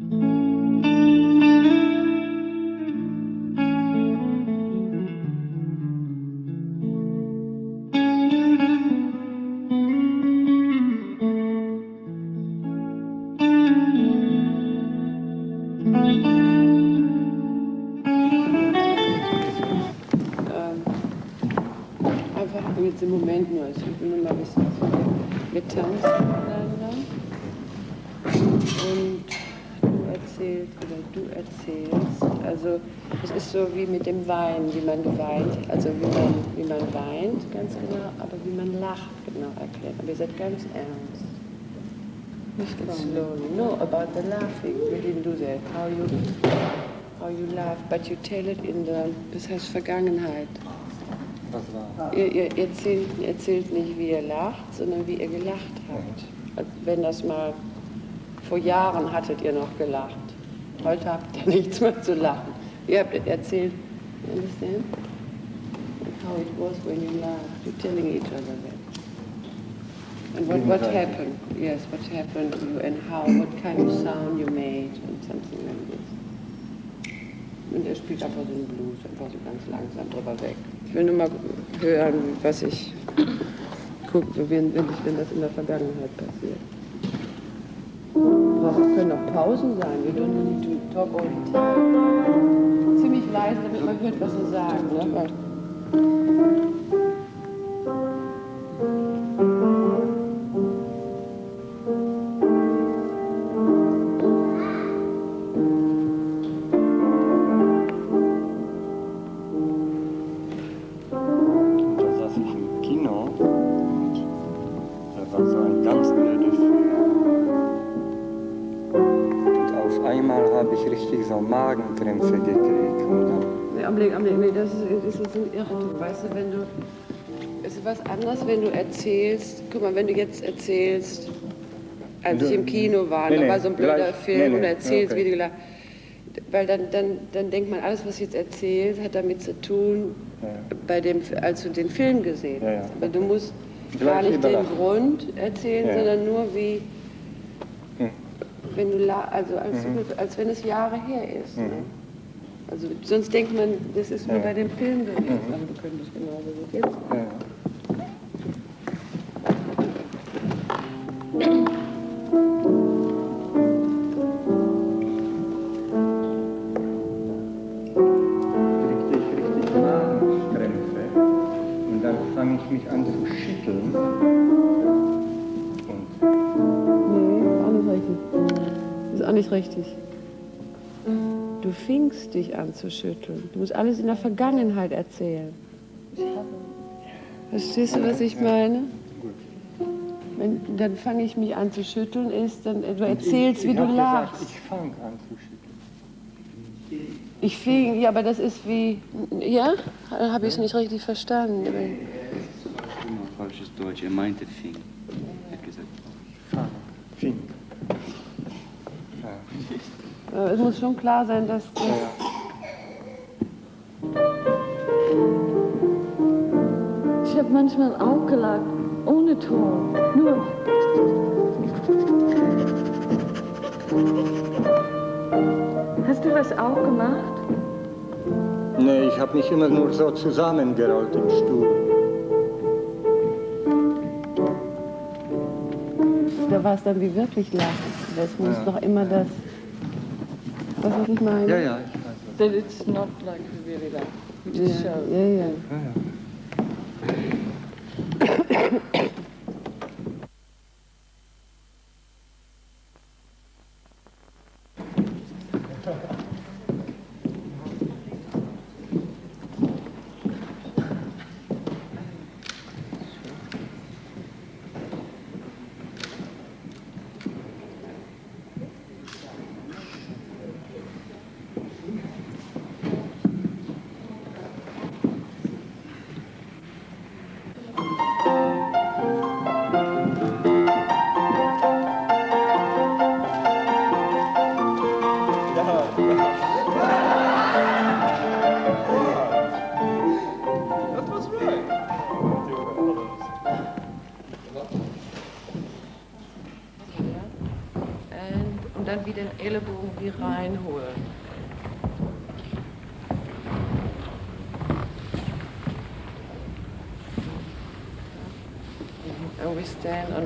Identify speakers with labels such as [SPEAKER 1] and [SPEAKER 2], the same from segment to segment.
[SPEAKER 1] Ähm, wie mit dem Weinen, wie man weint, also wie man, wie man weint, ganz genau, aber wie man lacht, genau erklärt. Aber ihr seid ganz ernst. Nicht slowly. No, about the laughing. We didn't do that. How you, how you laugh, but you tell it in the, das heißt Vergangenheit.
[SPEAKER 2] Was war?
[SPEAKER 1] Ihr, ihr erzählt, erzählt nicht, wie ihr lacht, sondern wie ihr gelacht habt. Wenn das mal vor Jahren hattet ihr noch gelacht. Heute habt ihr nichts mehr zu lachen. Ihr habt erzählt, you understand? How it was when you laughed. You're telling each other that. And what, what happened? Yes, what happened to you and how, what kind of sound you made and something like this. Und er spielt einfach so einen Blues, einfach so ganz langsam drüber weg. Ich will nur mal hören, was ich gucke, wenn, wenn, wenn das in der Vergangenheit passiert. Brauchen können auch Pausen sein. We don't need to talk all the time. Leise, damit man hört, was sie sagen. Ne? Anderes, wenn du erzählst. Guck mal, wenn du jetzt erzählst, als
[SPEAKER 2] Du-
[SPEAKER 1] ich im Kino war,
[SPEAKER 2] Nee,
[SPEAKER 1] da war so ein blöder
[SPEAKER 2] gleich-
[SPEAKER 1] Film
[SPEAKER 2] nee, nee,
[SPEAKER 1] und erzählst,
[SPEAKER 2] okay.
[SPEAKER 1] wie du gelacht Weil dann, dann, dann denkt man, alles, was jetzt erzählt, hat damit zu tun,
[SPEAKER 2] Ja.
[SPEAKER 1] bei dem, als du den Film gesehen
[SPEAKER 2] Ja, ja.
[SPEAKER 1] hast. Aber du musst
[SPEAKER 2] Gleich
[SPEAKER 1] gar nicht den. Grund erzählen,
[SPEAKER 2] Ja.
[SPEAKER 1] sondern nur wie.
[SPEAKER 2] Hm.
[SPEAKER 1] Wenn du, la- also als,
[SPEAKER 2] Mhm.
[SPEAKER 1] als wenn es Jahre her ist. Ne?
[SPEAKER 2] Mhm.
[SPEAKER 1] Also sonst denkt man, das ist nur
[SPEAKER 2] Ja.
[SPEAKER 1] bei dem Film gewesen,
[SPEAKER 2] Mhm.
[SPEAKER 1] aber du könntest genauso gut jetzt. Dich an zu schütteln. Du musst alles in der Vergangenheit erzählen. Verstehst du, was ich meine? Wenn, dann fange ich mich an zu schütteln, ist, dann du erzählst,
[SPEAKER 2] ich,
[SPEAKER 1] wie
[SPEAKER 2] ich
[SPEAKER 1] du
[SPEAKER 2] hab
[SPEAKER 1] lachst.
[SPEAKER 2] Gesagt, ich fange an zu schütteln.
[SPEAKER 1] Ich fing, ja, aber das ist wie, ja? Habe ich es nicht richtig verstanden?
[SPEAKER 3] Immer falsches Deutsch. Er meinte Fing. Er hat gesagt,
[SPEAKER 2] Fange. Fing. Ja.
[SPEAKER 1] Äh, Es muss schon klar sein, dass das,
[SPEAKER 2] Ja.
[SPEAKER 4] Ich habe manchmal auch gelacht, ohne Ton. Nur. Hast du das auch gemacht?
[SPEAKER 2] Nee, ich habe mich immer nur so zusammengerollt im Stuhl.
[SPEAKER 1] da war es dann wie wirklich lachen. Das muss
[SPEAKER 2] Ja.
[SPEAKER 1] doch immer das, was was ich meine?
[SPEAKER 2] Ja, ja, ich weiß.
[SPEAKER 4] That it's not like we really laugh. We
[SPEAKER 1] Ja,
[SPEAKER 4] just show.
[SPEAKER 1] ja, ja.
[SPEAKER 2] Ja,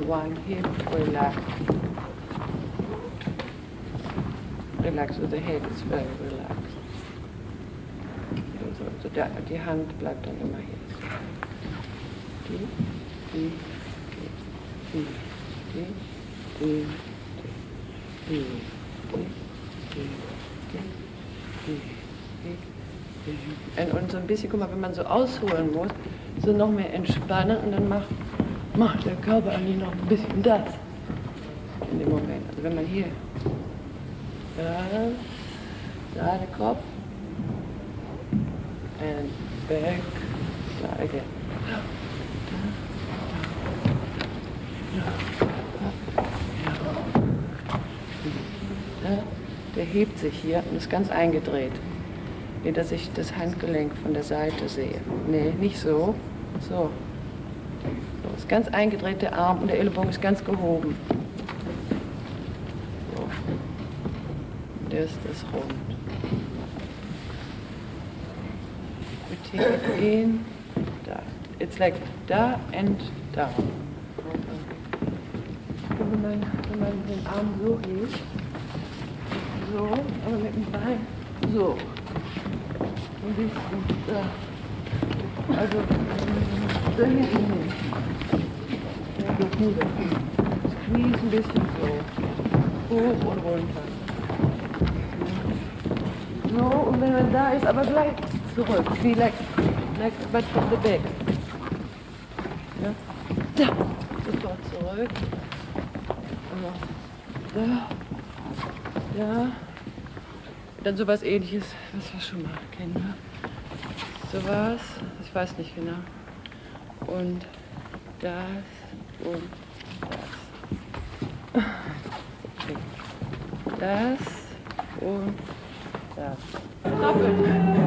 [SPEAKER 1] one hip, relax. Relax, so the head is very relaxed. So, so der, die Hand bleibt dann immer hier. Die, die, die, die, die, die, die, die, Und so ein bisschen, guck mal, wenn man so ausholen muss, so noch mehr entspannen und dann macht, macht der Körper eigentlich noch ein bisschen das in dem Moment. Also wenn man hier, da, da der Kopf, and back, da again. Der hebt sich hier und ist ganz eingedreht. Wie dass ich das Handgelenk von der Seite sehe. Nee, nicht so. So. Ist ganz eingedreht der Arm und der Ellenbogen ist ganz gehoben. So. Der ist das rund. It in, da. It's like da and down. Wenn man, wenn man den Arm so hebt, so, aber mit dem Bein so. Ein bisschen da. Also, da doch nur da. Squeeze ein bisschen so. Hoch und runter. So, und wenn man da ist, aber gleich zurück. Like, like, but from the back. Ja. Da. Sofort zurück. Da. Ja. Dann sowas ähnliches, was wir schon mal kennen. Ne? Sowas, weiß nicht genau. Und das und das. Das und das. Doppelt.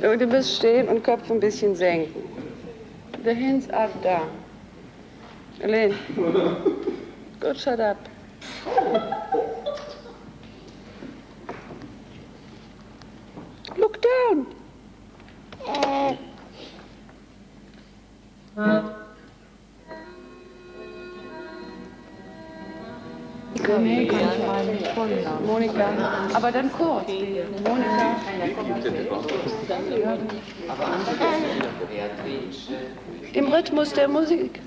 [SPEAKER 1] Du bist stehen und Kopf ein bisschen senken. The hands are da. Elaine. Good, shut up. Look down. Ich meinen vollen Namen. Monika. Aber dann kurz. Monika. Im Rhythmus der Musik.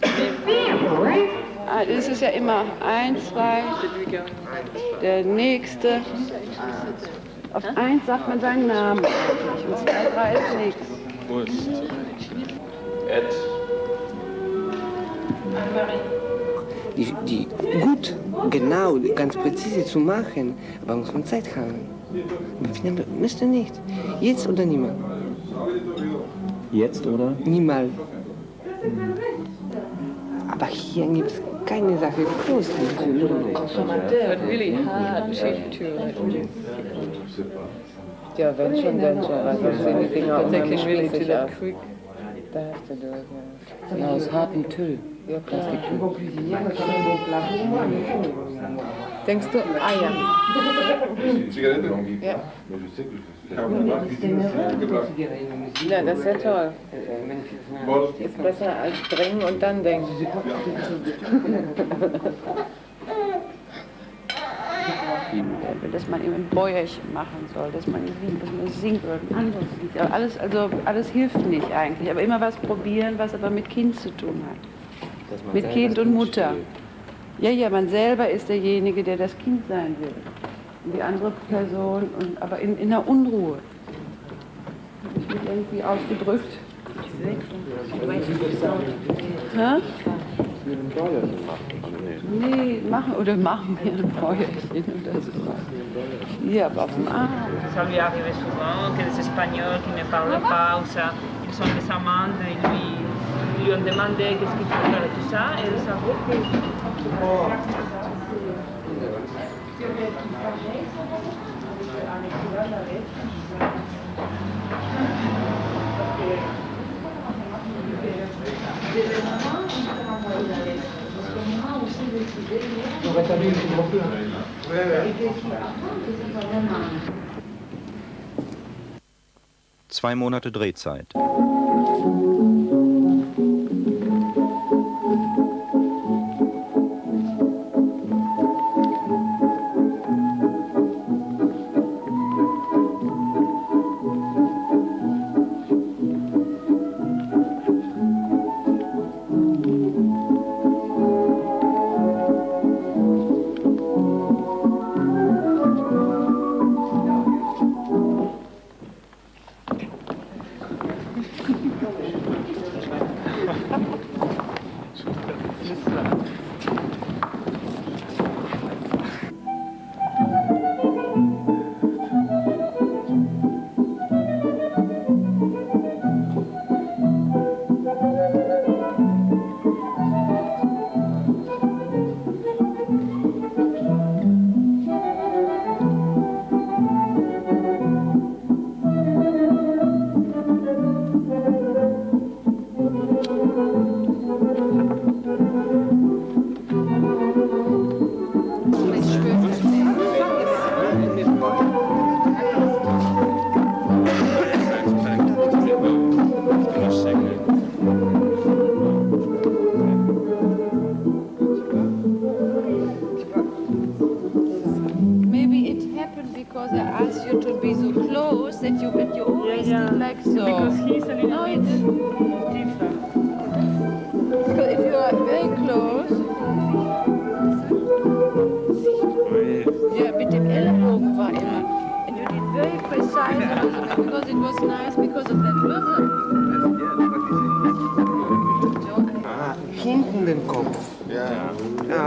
[SPEAKER 1] Ah, Das ist ja immer eins, zwei, der nächste. Auf eins sagt man seinen Namen. Und zwei, drei ist nichts.
[SPEAKER 5] Die, die gut, genau, ganz präzise zu machen, aber muss man Zeit haben. Müsste nicht. Jetzt oder niemals.
[SPEAKER 6] Jetzt, oder?
[SPEAKER 5] Niemals. Aber hier gibt es keine Sache groß.
[SPEAKER 7] But really hard chief to
[SPEAKER 1] Ja, wenn schon, wenn schon. Also sehen die Dinger
[SPEAKER 7] particularly really to that quick.
[SPEAKER 1] Da hast du durch, ja. Genau, aus hartem Tüll. Ja, klar. Denkst du, ah ja. Ja. Ja, das ist ja toll. Ist besser als drängen und dann denken. dass man eben ein Bäuerchen machen soll, dass man, singt, dass man singt oder ein anderes Lied. Aber alles, also, alles hilft nicht eigentlich. Aber immer was probieren, was aber mit Kind zu tun hat. Mit Kind und Mutter. Ja, ja, man selber ist derjenige, der das Kind sein will. Und die andere Person, und, aber in, in der Unruhe. Ich mich irgendwie ausgedrückt. Hä? Nee, machen oder machen wir ein Bäuerchen oder so. Hier, aber auf dem Arm.
[SPEAKER 8] Ça lui arrivait souvent que des Espagnols qui ne parlaient pas ou ça, ils sont des amandes, ils lui, lui ont demandé qu'est-ce qu'il faut faire et tout ça, et elle savait que
[SPEAKER 9] Zwei Monate Drehzeit.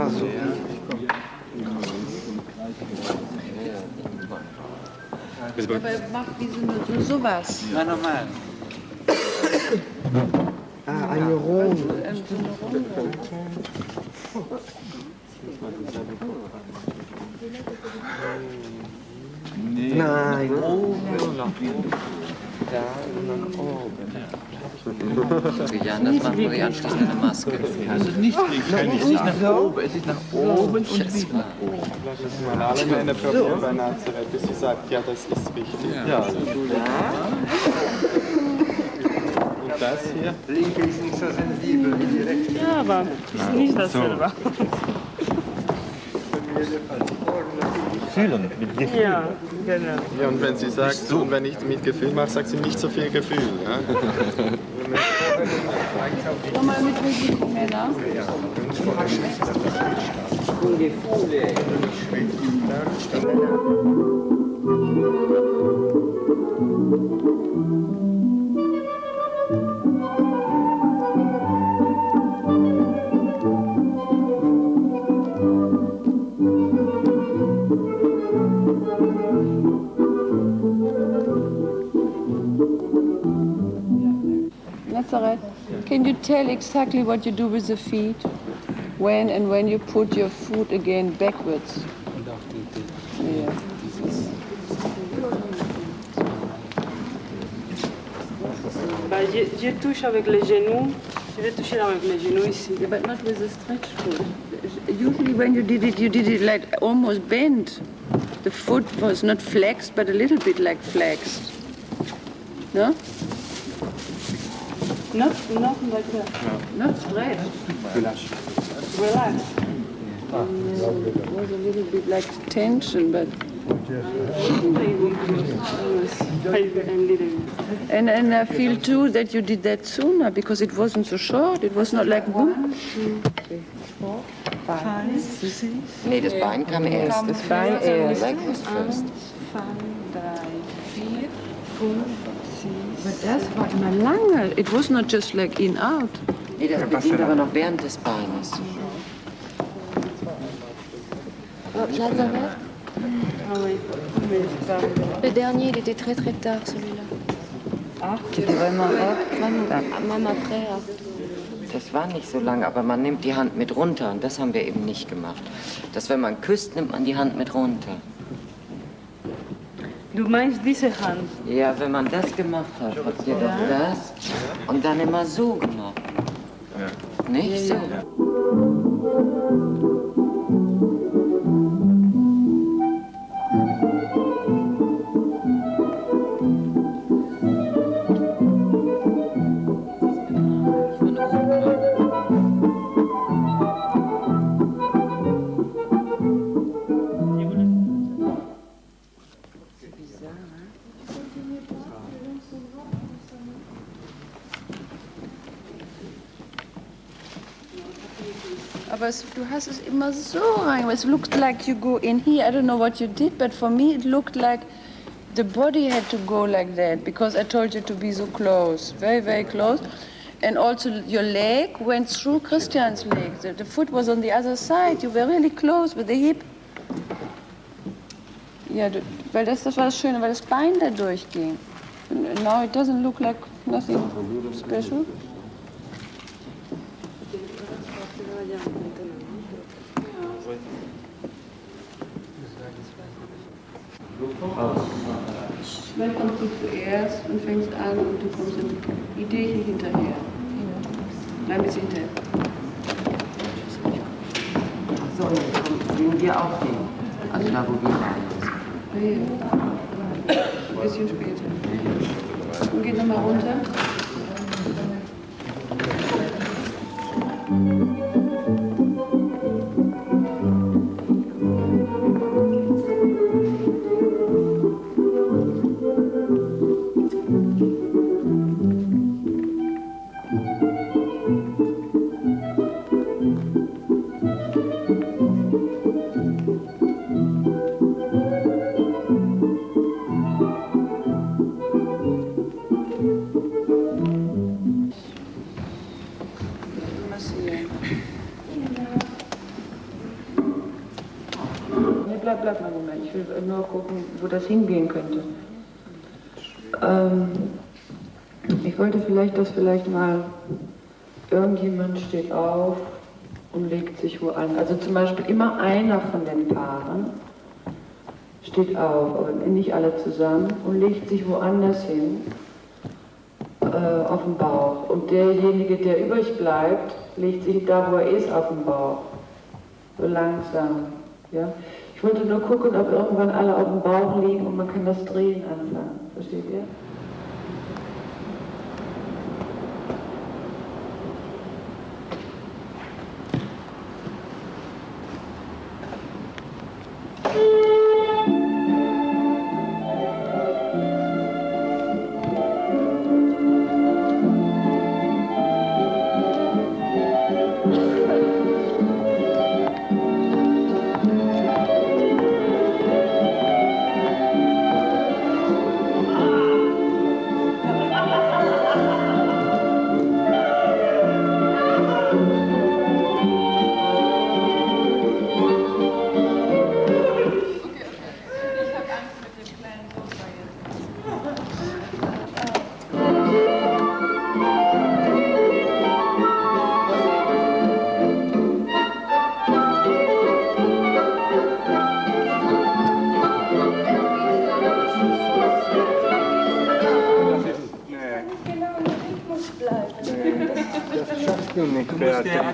[SPEAKER 1] Ja,
[SPEAKER 5] so.
[SPEAKER 1] Aber er macht wie so, so sowas.
[SPEAKER 10] Na, normal.
[SPEAKER 5] Ah, eine Runde.
[SPEAKER 1] Ähm, so eine Runde.
[SPEAKER 5] Nein, oben. Da nach oben.
[SPEAKER 11] Jan, das machen wir anschließend eine Maske.
[SPEAKER 6] Also nicht, kann ich nicht nach oben, es ist nach oben und
[SPEAKER 11] Schätze.
[SPEAKER 12] Lass es mal alle meine probieren bei Nazareth, bis sie sagt, ja, das ist richtig.
[SPEAKER 6] Ja.
[SPEAKER 12] Und das hier?
[SPEAKER 2] Linke ist nicht so sensibel wie die rechte.
[SPEAKER 8] Ja, aber ist nicht dasselbe.
[SPEAKER 13] Fühlen, mit Gefühl.
[SPEAKER 9] Ja, genau.
[SPEAKER 12] Ja, und wenn sie sagt, und wenn ich mit Gefühl mache, sagt sie nicht so viel Gefühl. Ja?
[SPEAKER 1] Nochmal mit Risiko, Männer. Nazareth, can you tell exactly what you do with the feet? When and when you put your foot again backwards? Yeah.
[SPEAKER 9] Bah, je, je touche avec les genoux. Je vais toucher avec les genoux ici.
[SPEAKER 1] Yeah, but not with a stretch foot. Usually when you did it, you did it like almost bent. The foot was not flexed, but a little bit like flexed. No?
[SPEAKER 9] Not, not like that.
[SPEAKER 1] Not straight.
[SPEAKER 9] Relax.
[SPEAKER 1] It was a little bit like tension, but. And, and I feel too that you did that sooner because it wasn't so short. It was not like boom.
[SPEAKER 5] Nee, das Bein kam erst.
[SPEAKER 1] Das Bein erst.
[SPEAKER 5] Leg was first.
[SPEAKER 1] Aber das war immer lange. It was not just like in out.
[SPEAKER 5] Nee, das beginnt aber noch während des Beines.
[SPEAKER 14] Nazareth Le dernier, il était très très tard celui-là.
[SPEAKER 5] C'était vraiment
[SPEAKER 14] Même après.
[SPEAKER 5] Das war nicht so lang, aber man nimmt die Hand mit runter und das haben wir eben nicht gemacht. Dass wenn man küsst, nimmt man die Hand mit runter.
[SPEAKER 9] Du meinst diese Hand?
[SPEAKER 5] Ja, wenn man das gemacht hat, habt ihr doch das und dann immer so gemacht. Nicht so.
[SPEAKER 1] Aber es, du hast es immer so rein. It looked like you go in here. I don't know what you did, but for me it looked like the body had to go like that because I told you to be so close, very, very close. And also your leg went through Christian's leg. The, the foot was on the other side. You were really close with the hip. Ja, du, weil das, das war das Schöne, weil das Bein da durchging. Now it doesn't look like nothing special. Dann kommst du zuerst und fängst an und du kommst die Idee hier hinterher. Nein, bis hinterher.
[SPEAKER 5] So, dann sehen wir auch den. Also da, wo wir waren.
[SPEAKER 1] Nee. Ein bisschen später. Und geht nochmal runter. Hingehen könnte. Ähm, ich wollte vielleicht, dass vielleicht mal irgendjemand steht auf und legt sich wo an. Also zum Beispiel immer einer von den Paaren steht auf, aber nicht alle zusammen und legt sich woanders hin äh, auf den Bauch. Und derjenige, der übrig bleibt, legt sich da, wo er ist, auf den Bauch. So langsam. Ja? Ich wollte nur gucken, ob irgendwann alle auf dem Bauch liegen und man kann das Drehen anfangen. Versteht ihr?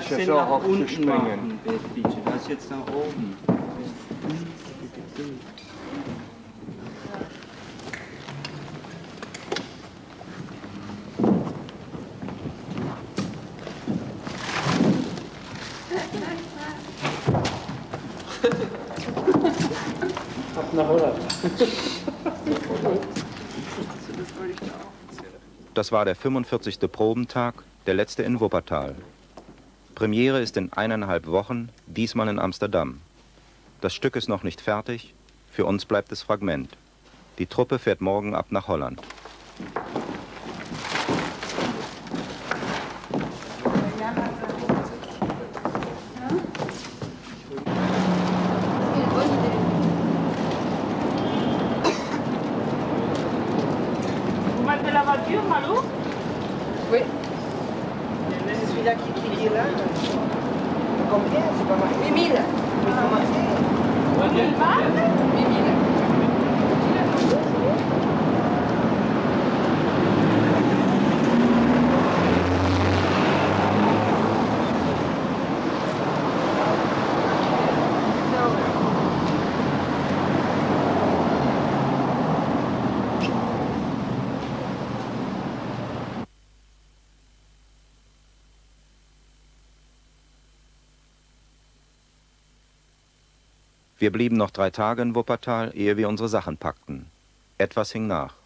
[SPEAKER 2] Beatrice,
[SPEAKER 3] Achsel
[SPEAKER 2] so
[SPEAKER 3] nach
[SPEAKER 2] hoch zu
[SPEAKER 3] unten
[SPEAKER 2] springen.
[SPEAKER 3] machen. Das jetzt nach oben.
[SPEAKER 12] Ab nach Holland.
[SPEAKER 15] Das war der 45. Probentag, der letzte in Wuppertal. Premiere ist in eineinhalb Wochen, diesmal in Amsterdam. Das Stück ist noch nicht fertig, für uns bleibt es Fragment. Die Truppe fährt morgen ab nach Holland. Wir blieben noch drei Tage in Wuppertal, ehe wir unsere Sachen packten. Etwas hing nach.